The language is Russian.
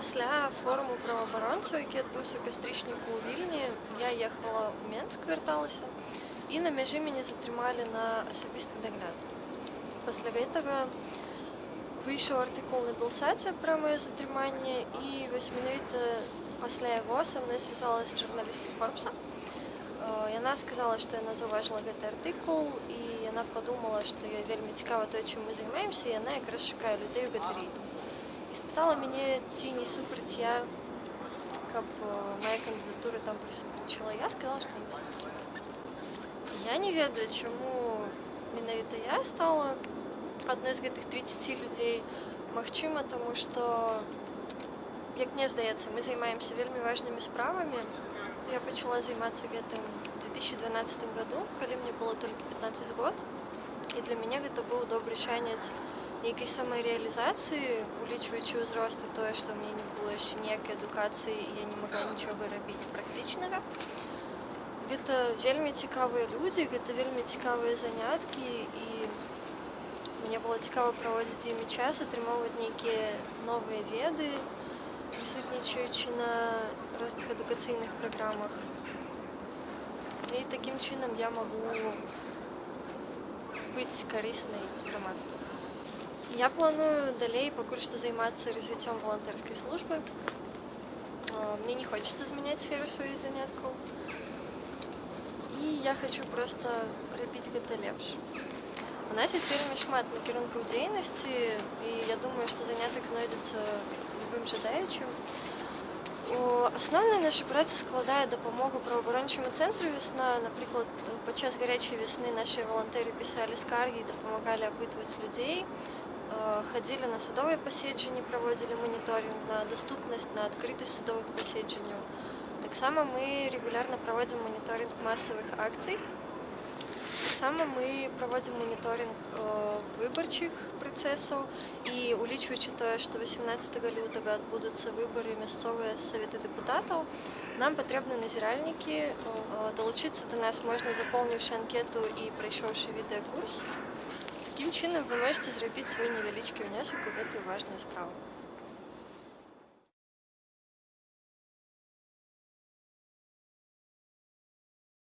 Пасля форуму праваабаронцаў, які адбыўся ў кастрычніку ў вільні, я ехала ў Менск вярталася і на мяжы мяне затрымалі на асабісты дагляд. Пасля гэтага выйшаў артыкул на белсаце пра маё затрыманне і вось менавіта пасля яго са мной звязалася журналістка форбса. Э, Яна сказала, што яна заўважыла гэты артыкул і яна падумала, што ёй вельмі цікава тое, чым мы займаемся, і яна якраз шукае людзей у гэты рэйтынг. І спытала мяне, ці не супраць я, каб э, мая кандыдатура там прысутнічала. Я сказала, што не супраць. Я не ведаю, чаму менавіта я стала адной з гэтых 30 людзей. Магчыма, таму што, як мне здаецца, мы займаемся вельмі важнымі справамі. Я пачала займацца гэтым у 2012 году, калі мне было толькі 15 год. І для мяне гэта быў добры шанец нейкай самарэалізацыі, улічваючы ўзрост і тое, што ў мяне не было яшчэ ніякай адукацыі і я не магла нічога рабіць практычнага. Гэта вельмі цікавыя людзі, гэта вельмі цікавыя заняткі і мне было цікава праводзіць з імі час, атрымоўваць нейкія новыя веды, прысутнічаючы на розных адукацыйных праграмах. І такім чынам я магу быць карыснай грамадству. Я планую далей пакуль што займацца развіццём валантэрскай службы. Э, Мне не хочется змяняць сферу сваіх заняткаў. І я хочу проста рабіць гэта лепш. У нас ёсць вельмі шмат накірункаў дзейнасці і я думаю, што занятак знойдзецца любым жадаючым. У асноўнай наша праца складае дапамогу праваабарончаму цэнтру вясна. Напрыклад, падчас гарячай вясны нашы валантэры пісалі скаргі і дапамагалі апытваць людзей. Э, Хадзілі на судовыя паседжанні, праводзілі маніторинг на даступнасць, на адкрытасць судовых паседжанняў. Таксама мы регулярна праводзім маніторинг масавых акцый. Таксама мы праводзім маніторинг э, выбарчых працэсаў і улічваючы тое, што 18 лютага адбудуцца выбары мясцовыя саветы дэпутатаў, нам патрэбны назіральнікі. Э, Далучыцца да нас можна запоўніўшы анкету і прайшоўшы відэакурс. Такім чынам вы можете зрабіць свой невялічкі ўнёсак у гэтую важную справу.